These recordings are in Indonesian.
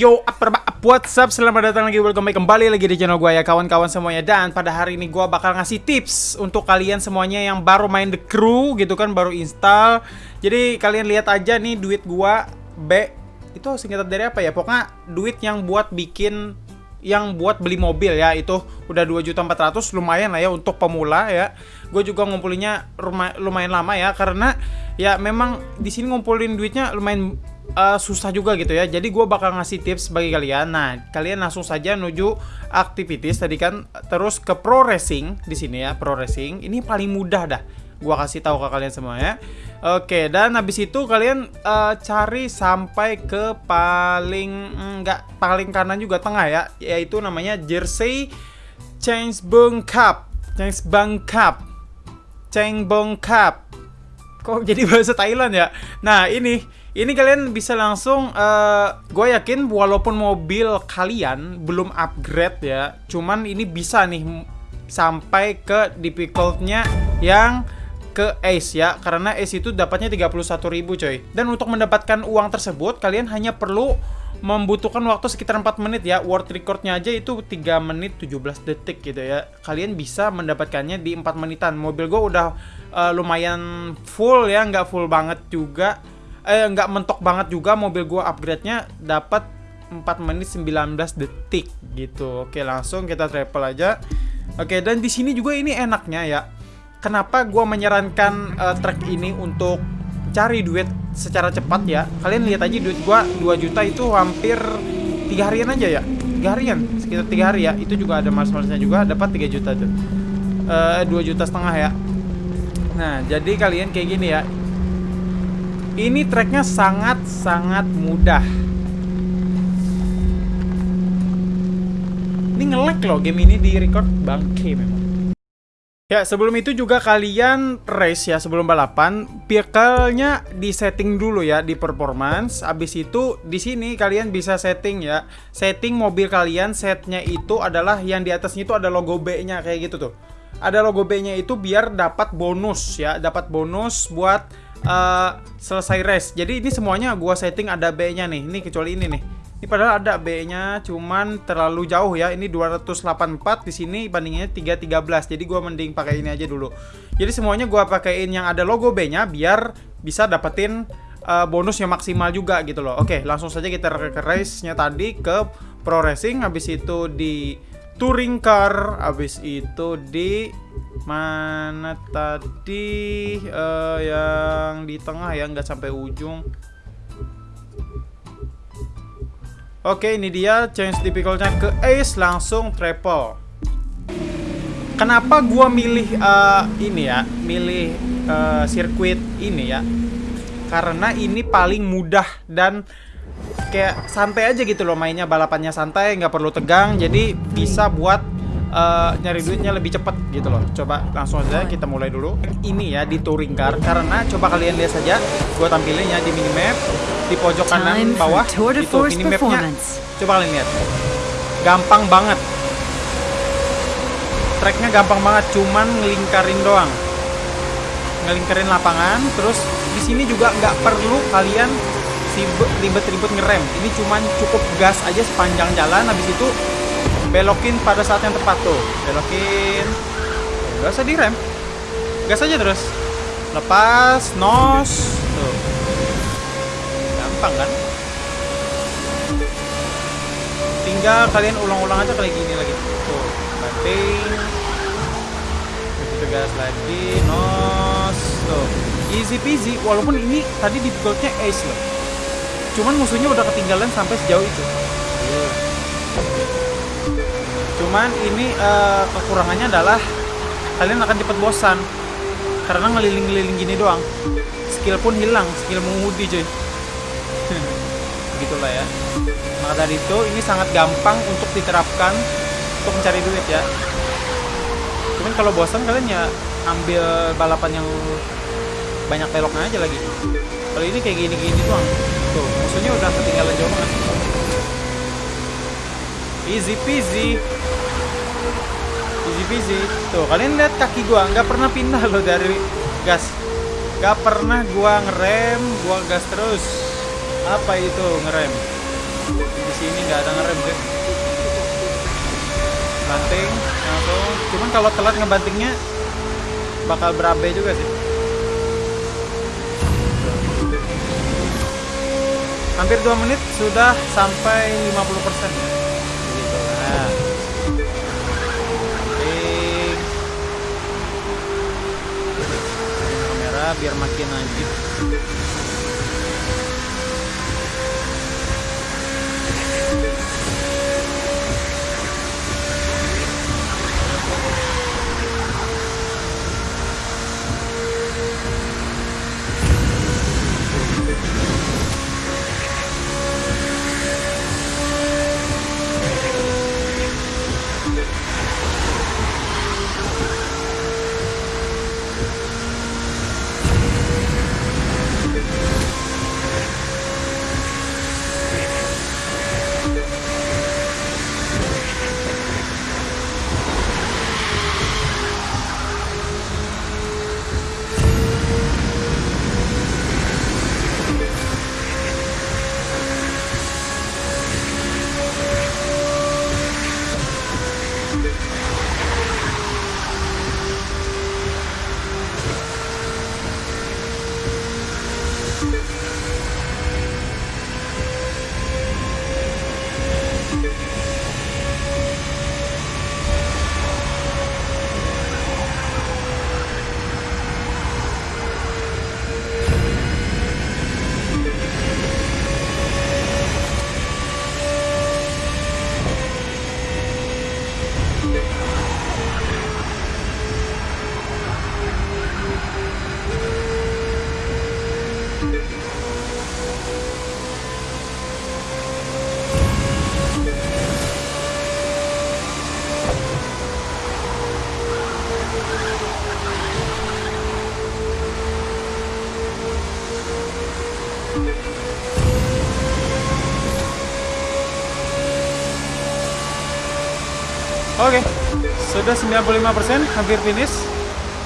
Yo, apa what's up? Selamat datang lagi, welcome back kembali lagi di channel gue ya kawan-kawan semuanya. Dan pada hari ini gue bakal ngasih tips untuk kalian semuanya yang baru main The Crew gitu kan, baru install. Jadi kalian lihat aja nih duit gue B. Itu singkatan dari apa ya? Pokoknya duit yang buat bikin yang buat beli mobil ya. Itu udah 2.400 lumayan lah ya untuk pemula ya. Gue juga ngumpulinnya lumayan lama ya karena ya memang di sini ngumpulin duitnya lumayan uh, susah juga gitu ya. Jadi gue bakal ngasih tips bagi kalian. Nah, kalian langsung saja menuju aktivitas tadi kan terus ke pro racing di sini ya, pro racing. Ini paling mudah dah. Gua kasih tahu ke kalian semua ya. Oke, dan habis itu kalian uh, cari sampai ke paling enggak paling kanan juga tengah ya, yaitu namanya Jersey Change Bung Cup. Change Bung Cup. Cheng Bung Cup. Kok jadi bahasa Thailand ya? Nah, ini ini kalian bisa langsung uh, eh, gue yakin walaupun mobil kalian belum upgrade ya cuman ini bisa nih sampai ke difficultnya yang ke Ace ya karena Ace itu dapatnya 31.000 coy. Dan untuk mendapatkan uang tersebut kalian hanya perlu membutuhkan waktu sekitar 4 menit ya. World recordnya aja itu 3 menit 17 detik gitu ya. Kalian bisa mendapatkannya di 4 menitan. Mobil gue udah uh, lumayan full ya nggak full banget juga eh nggak mentok banget juga mobil gua upgrade-nya dapat 4 menit 19 detik gitu. Oke, langsung kita travel aja. Oke, dan di sini juga ini enaknya ya. Kenapa gua menyarankan uh, track ini untuk cari duit secara cepat ya? Kalian lihat aja duit gua 2 juta itu hampir 3 harian aja ya. 3 harian, sekitar 3 hari ya. Itu juga ada mas-masnya juga dapat 3 juta tuh. Uh, eh, 2 juta setengah ya. Nah, jadi kalian kayak gini ya ini tracknya sangat-sangat mudah. Ini ngelek loh game ini di record bangke memang. Ya, sebelum itu juga kalian race ya sebelum balapan, vehicle-nya di setting dulu ya di performance. Abis itu di sini kalian bisa setting ya. Setting mobil kalian setnya itu adalah yang di atasnya itu ada logo B-nya kayak gitu tuh. Ada logo B-nya itu biar dapat bonus ya, dapat bonus buat uh, selesai race. Jadi ini semuanya gua setting ada B-nya nih. Ini kecuali ini nih. Ini padahal ada B-nya cuman terlalu jauh ya. Ini 284 di sini bandingnya 313. Jadi gua mending pakai ini aja dulu. Jadi semuanya gua pakaiin yang ada logo B-nya biar bisa dapetin uh, bonus yang maksimal juga gitu loh. Oke, langsung saja kita ke race-nya tadi ke Pro Racing habis itu di touring car habis itu di mana tadi? Uh, yang di tengah ya nggak sampai ujung. Oke ini dia change difficultnya ke ace langsung triple. Kenapa gua milih uh, ini ya milih uh, sirkuit ini ya? Karena ini paling mudah dan kayak santai aja gitu loh mainnya balapannya santai nggak perlu tegang jadi bisa buat uh, nyari duitnya lebih cepet gitu loh. Coba langsung aja kita mulai dulu. Ini ya di touring car karena coba kalian lihat saja gue tampilin ya di minimap di pojok kanan bawah itu minimapnya coba kalian lihat. Gampang banget. Tracknya gampang banget cuman ngelingkarin doang. Ngelingkarin lapangan terus di sini juga nggak perlu kalian ribet-ribet ngerem. Ini cuman cukup gas aja sepanjang jalan habis itu belokin pada saat yang tepat tuh. Belokin. Gak usah direm. Gas aja terus. Lepas nos. Tuh. Gampang kan? Tinggal kalian ulang-ulang aja kayak gini lagi. Tuh banting. Begitu gas lagi nos. Tuh. Easy peasy walaupun ini tadi difficultnya ace loh Cuman musuhnya udah ketinggalan sampai sejauh itu. Cuman ini uh, kekurangannya adalah kalian akan cepat bosan karena ngeliling-ngeliling gini doang. Skill pun hilang, skill mengemudi cuy. Begitulah ya. Maka dari itu ini sangat gampang untuk diterapkan untuk mencari duit ya. Cuman kalau bosan kalian ya ambil balapan yang banyak beloknya aja lagi. Kalau ini kayak gini-gini doang. Tuh, musuhnya udah ketinggalan jauh banget. Easy peasy. Easy peasy. Tuh, kalian lihat kaki gua nggak pernah pindah loh dari gas. Gak pernah gua ngerem, gua gas terus. Apa itu ngerem? di sini nggak ada ngerem sih banting langsung cuman kalau telat ngebantingnya bakal berabe juga sih hampir 2 menit sudah sampai 50% ya gitu nah. Kamera biar makin najib Oke, sudah 95% hampir finish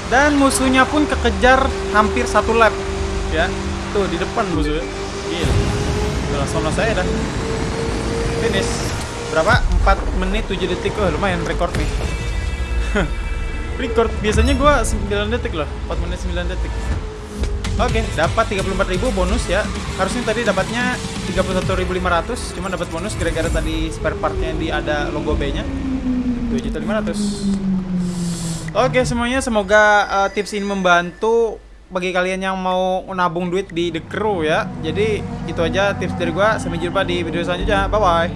dan musuhnya pun kekejar hampir satu lap ya. Tuh di depan musuhnya. Gila. Udah sono saya dah. Finish. Berapa? 4 menit 7 detik. Oh, lumayan record nih. record biasanya gua 9 detik loh. 4 menit 9 detik. Oke, dapat 34.000 bonus ya. Harusnya tadi dapatnya 31.500, cuma dapat bonus gara-gara tadi spare partnya di ada logo B-nya. 7.500 Oke semuanya semoga uh, tips ini membantu bagi kalian yang mau nabung duit di The Crew ya. Jadi itu aja tips dari gua. Sampai jumpa di video selanjutnya. Bye bye